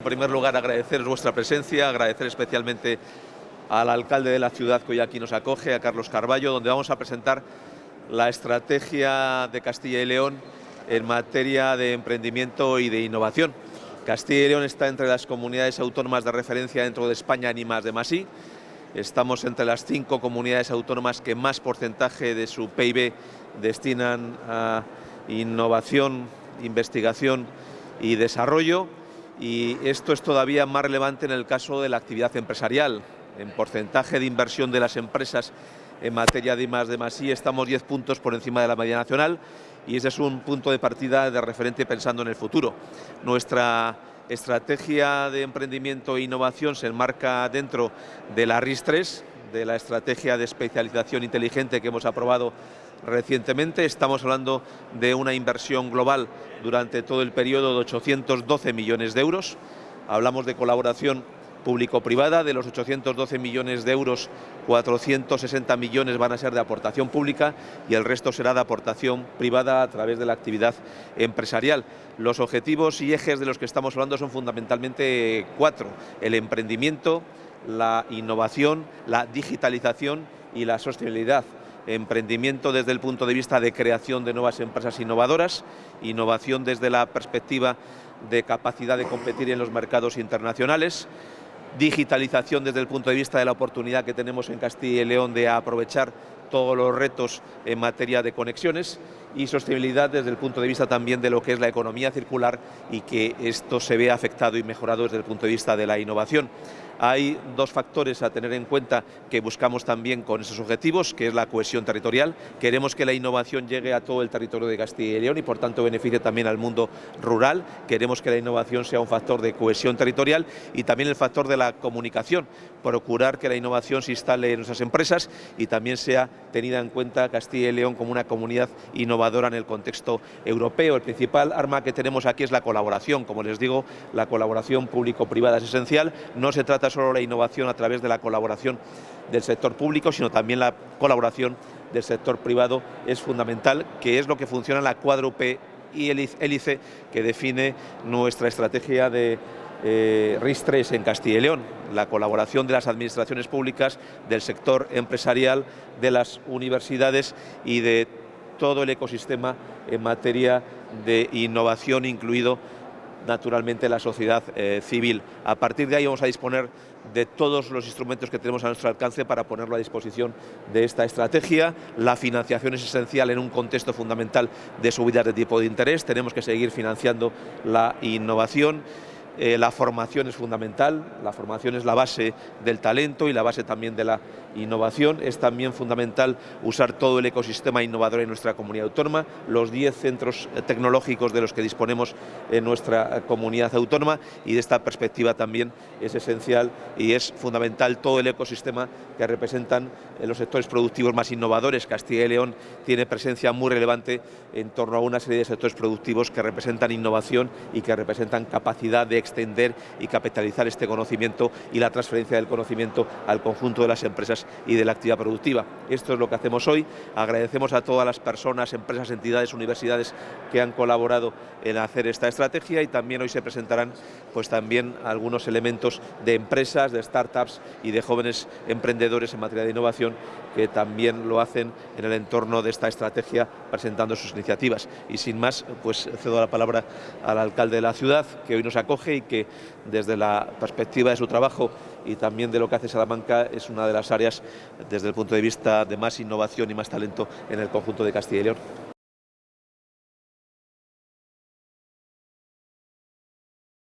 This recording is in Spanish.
En primer lugar, agradecer vuestra presencia, agradecer especialmente al alcalde de la ciudad que hoy aquí nos acoge, a Carlos Carballo, donde vamos a presentar la estrategia de Castilla y León en materia de emprendimiento y de innovación. Castilla y León está entre las comunidades autónomas de referencia dentro de España ni más de Masí. Estamos entre las cinco comunidades autónomas que más porcentaje de su PIB destinan a innovación, investigación y desarrollo y esto es todavía más relevante en el caso de la actividad empresarial. En porcentaje de inversión de las empresas en materia de más de estamos 10 puntos por encima de la media nacional y ese es un punto de partida de referente pensando en el futuro. Nuestra estrategia de emprendimiento e innovación se enmarca dentro de la RIS3, de la estrategia de especialización inteligente que hemos aprobado recientemente. Estamos hablando de una inversión global durante todo el periodo de 812 millones de euros. Hablamos de colaboración público-privada, de los 812 millones de euros, 460 millones van a ser de aportación pública y el resto será de aportación privada a través de la actividad empresarial. Los objetivos y ejes de los que estamos hablando son fundamentalmente cuatro, el emprendimiento, la innovación, la digitalización y la sostenibilidad emprendimiento desde el punto de vista de creación de nuevas empresas innovadoras, innovación desde la perspectiva de capacidad de competir en los mercados internacionales, digitalización desde el punto de vista de la oportunidad que tenemos en Castilla y León de aprovechar todos los retos en materia de conexiones y sostenibilidad desde el punto de vista también de lo que es la economía circular y que esto se vea afectado y mejorado desde el punto de vista de la innovación. Hay dos factores a tener en cuenta que buscamos también con esos objetivos, que es la cohesión territorial. Queremos que la innovación llegue a todo el territorio de Castilla y León y por tanto beneficie también al mundo rural. Queremos que la innovación sea un factor de cohesión territorial y también el factor de la comunicación, procurar que la innovación se instale en nuestras empresas y también sea tenida en cuenta Castilla y León como una comunidad innovadora en el contexto europeo. El principal arma que tenemos aquí es la colaboración. Como les digo, la colaboración público-privada es esencial. No se trata solo la innovación a través de la colaboración del sector público, sino también la colaboración del sector privado es fundamental, que es lo que funciona en la cuádruple y hélice que define nuestra estrategia de eh, RIS3 en Castilla y León, la colaboración de las administraciones públicas, del sector empresarial, de las universidades y de todo el ecosistema en materia de innovación, incluido naturalmente la sociedad eh, civil. A partir de ahí vamos a disponer de todos los instrumentos que tenemos a nuestro alcance para ponerlo a disposición de esta estrategia. La financiación es esencial en un contexto fundamental de subidas de tipo de interés. Tenemos que seguir financiando la innovación. Eh, la formación es fundamental, la formación es la base del talento y la base también de la innovación. Es también fundamental usar todo el ecosistema innovador en nuestra comunidad autónoma, los 10 centros tecnológicos de los que disponemos en nuestra comunidad autónoma y de esta perspectiva también es esencial y es fundamental todo el ecosistema que representan los sectores productivos más innovadores. Castilla y León tiene presencia muy relevante en torno a una serie de sectores productivos que representan innovación y que representan capacidad de extender y capitalizar este conocimiento y la transferencia del conocimiento al conjunto de las empresas y de la actividad productiva. Esto es lo que hacemos hoy. Agradecemos a todas las personas, empresas, entidades, universidades que han colaborado en hacer esta estrategia y también hoy se presentarán pues también algunos elementos de empresas, de startups y de jóvenes emprendedores en materia de innovación que también lo hacen en el entorno de esta estrategia presentando sus iniciativas. Y sin más, pues cedo la palabra al alcalde de la ciudad que hoy nos acoge y que desde la perspectiva de su trabajo y también de lo que hace Salamanca es una de las áreas desde el punto de vista de más innovación y más talento en el conjunto de Castilla y León.